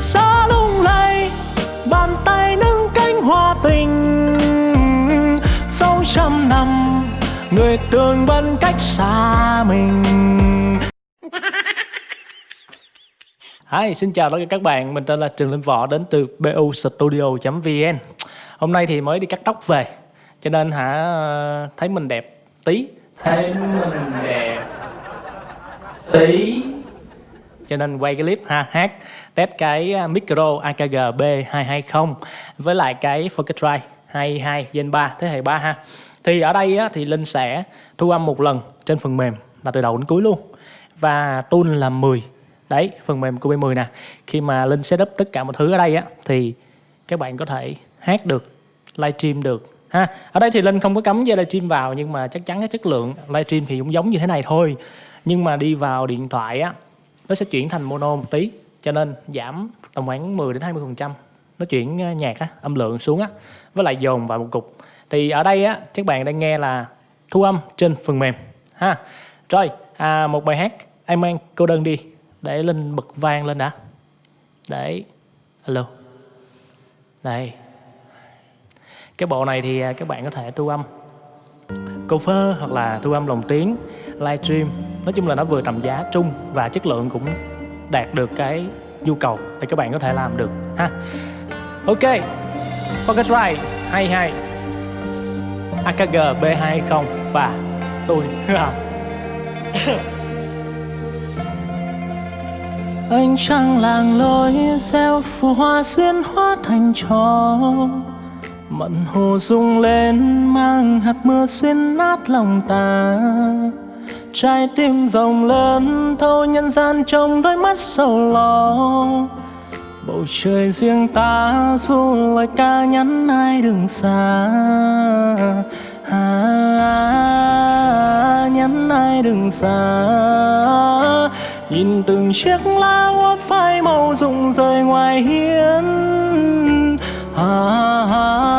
xa lung lay bàn tay nâng cánh hoa tình. Sau trăm năm người tương vẫn cách xa mình. Hi, xin chào tất cả các bạn, mình tên là Trường Linh Võ đến từ BU Studio.vn Hôm nay thì mới đi cắt tóc về Cho nên hả thấy mình đẹp tí. Thấy mình đẹp tí cho nên quay cái clip ha hát test cái à, micro AKG B220 với lại cái Focusrite 22 Gen 3 thế hệ 3 ha. Thì ở đây á, thì Linh sẽ thu âm một lần trên phần mềm là từ đầu đến cuối luôn. Và tool là 10 đấy phần mềm của B10 nè. Khi mà Linh setup tất cả mọi thứ ở đây á thì các bạn có thể hát được livestream được ha. Ở đây thì Linh không có cấm dây livestream vào nhưng mà chắc chắn cái chất lượng livestream thì cũng giống như thế này thôi. Nhưng mà đi vào điện thoại á nó sẽ chuyển thành mono một tí cho nên giảm tầm khoảng 10 đến 20 phần trăm. Nó chuyển ờ, nhạc á, âm lượng xuống á với lại dồn vào một cục. Thì ở đây á các bạn đang nghe là thu âm trên phần mềm ha. Rồi à, một bài hát em mang cô đơn đi để linh bật vang lên đã. Để alo. Đây. Cái bộ này thì à, các bạn có thể thu âm. Cover hoặc là thu âm lồng tiếng livestream nói chung là nó vừa tầm giá trung và chất lượng cũng đạt được cái nhu cầu để các bạn có thể làm được, ha. Ok, Pocket Focusrite 22 AKG B220 và tôi à. Anh trăng làng lối gieo phù hoa xuyên hóa thành trò. Mận hồ rung lên mang hạt mưa xuyên nát lòng ta. Trái tim rộng lớn thâu nhân gian trong đôi mắt sầu lo. Bầu trời riêng ta dù lời ca nhắn ai đừng xa. À, nhắn ai đừng xa. Nhìn từng chiếc lá úa phai màu rụng rơi ngoài hiên. À, à,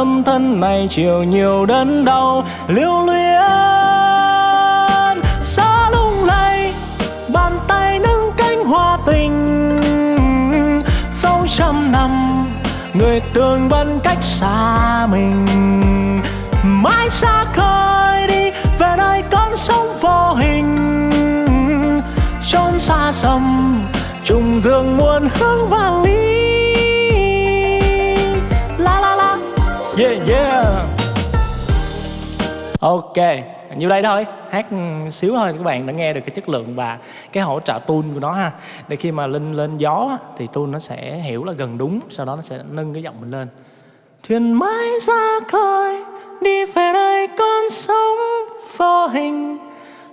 Tâm thân này chịu nhiều đớn đau, lưu luyến. Xa lung lay, Bàn tay nâng cánh hoa tình. Sâu trăm năm, Người tương vẫn cách xa mình. Mãi xa khơi đi, Về nơi con sông vô hình. Trốn xa xăm, Trùng dương muôn hướng vang lý. Yeah. Ok, như đây thôi. Hát xíu thôi, các bạn đã nghe được cái chất lượng và cái hỗ trợ tool của nó ha. Để khi mà linh lên gió thì tool nó sẽ hiểu là gần đúng, sau đó nó sẽ nâng cái giọng mình lên. Thuyền mãi ra khơi, đi về nơi con sống vô hình.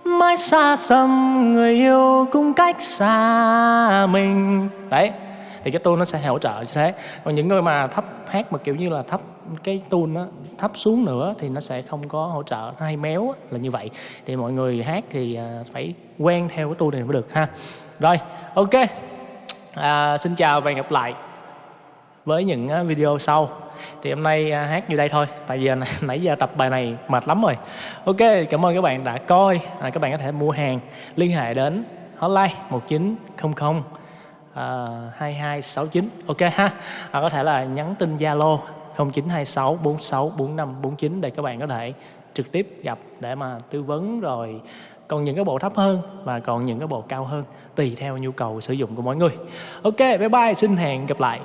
Mãi xa xăm người yêu cũng cách xa mình. Đấy thì cái tool nó sẽ hỗ trợ như thế. Còn những người mà thấp hát mà kiểu như là thấp cái tool nó thấp xuống nữa thì nó sẽ không có hỗ trợ nó hay méo là như vậy. Thì mọi người hát thì à, phải quen theo cái tool này mới được ha. Rồi ok. À, xin chào và hẹn gặp lại với những à, video sau. Thì hôm nay à, hát như đây thôi tại vì nãy giờ tập bài này mệt lắm rồi. Ok cảm ơn các bạn đã coi. À, các bạn có thể mua hàng liên hệ đến hotline 1900 Ờ, uh, 2269 ok ha. À, có thể là nhắn tin Zalo 0926 46 45 49 để các bạn có thể trực tiếp gặp để mà tư vấn rồi còn những cái bộ thấp hơn và còn những cái bộ cao hơn tùy theo nhu cầu sử dụng của mỗi người. Ok bye bye xin hẹn gặp lại.